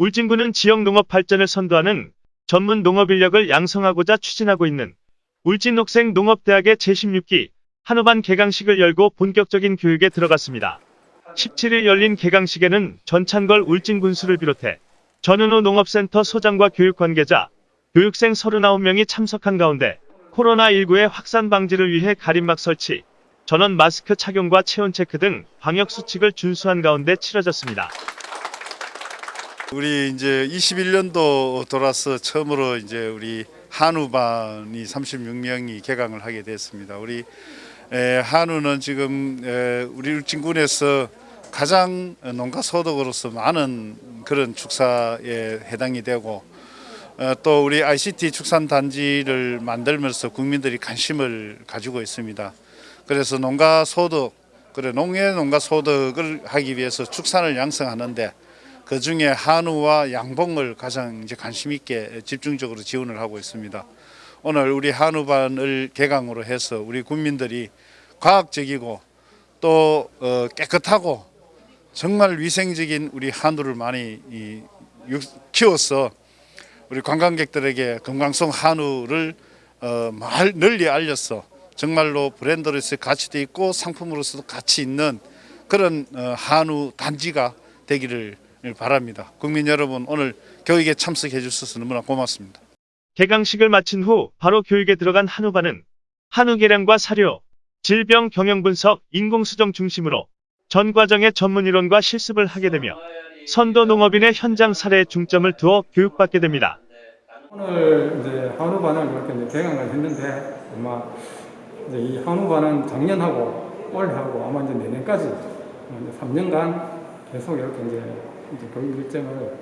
울진군은 지역 농업 발전을 선도하는 전문 농업 인력을 양성하고자 추진하고 있는 울진녹생 농업대학의 제16기 한우반 개강식을 열고 본격적인 교육에 들어갔습니다. 17일 열린 개강식에는 전찬걸 울진군수를 비롯해 전은호 농업센터 소장과 교육 관계자, 교육생 39명이 참석한 가운데 코로나19의 확산 방지를 위해 가림막 설치, 전원 마스크 착용과 체온 체크 등 방역 수칙을 준수한 가운데 치러졌습니다. 우리 이제 21년도 돌아서 처음으로 이제 우리 한우반이 36명이 개강을 하게 됐습니다. 우리 에, 한우는 지금 에, 우리 울진군에서 가장 농가 소득으로서 많은 그런 축사에 해당이 되고 어, 또 우리 ICT 축산 단지를 만들면서 국민들이 관심을 가지고 있습니다. 그래서 농가 소득, 그래 농해 농가 소득을 하기 위해서 축산을 양성하는데 그 중에 한우와 양봉을 가장 이제 관심 있게 집중적으로 지원을 하고 있습니다. 오늘 우리 한우반을 개강으로 해서 우리 국민들이 과학적이고 또 어, 깨끗하고 정말 위생적인 우리 한우를 많이 키워서 우리 관광객들에게 건강성 한우를 어, 말 널리 알려서 정말로 브랜드로서 가치도 있고 상품으로서도 가치 있는 그런 어, 한우 단지가 되기를 바랍니다. 국민 여러분 오늘 교육에 참석해 주셔서 너무나 고맙습니다. 개강식을 마친 후 바로 교육에 들어간 한우반은 한우 계량과 사료, 질병 경영 분석, 인공수정 중심으로 전 과정의 전문 이론과 실습을 하게 되며 선도 농업인의 현장 사례에 중점을 두어 교육받게 됩니다. 오늘 이제 한우반을 이렇게 이제 개강을 했는데 아마 이제 이 한우반은 작년하고 올해하고 아마 이제 내년까지 이제 3년간 계속 이렇게 이제, 이제 교육 일정을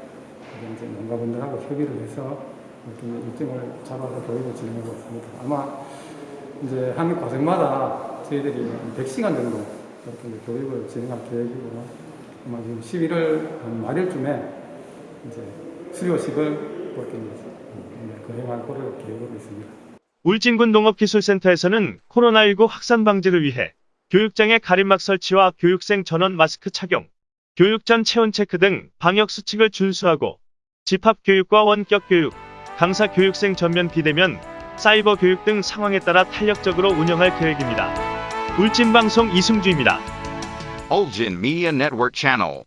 이제 농가분들하고 협의를 해서 이렇게 일정을 잡아서 교육을 진행하고 있습니다. 아마 이제 한 과정마다 저희들이 100시간 정도 이렇게 교육을 진행할 계획이고요. 아마 지금 11월 한 말일쯤에 이제 수료식을 이제 거행할 거를 계획하고 있습니다. 울진군 농업기술센터에서는 코로나19 확산 방지를 위해 교육장의 가림막 설치와 교육생 전원 마스크 착용, 교육 전 체온 체크 등 방역 수칙을 준수하고 집합 교육과 원격 교육, 강사 교육생 전면 비대면, 사이버 교육 등 상황에 따라 탄력적으로 운영할 계획입니다. 울진방송 이승주입니다. Ulgin Media Network Channel.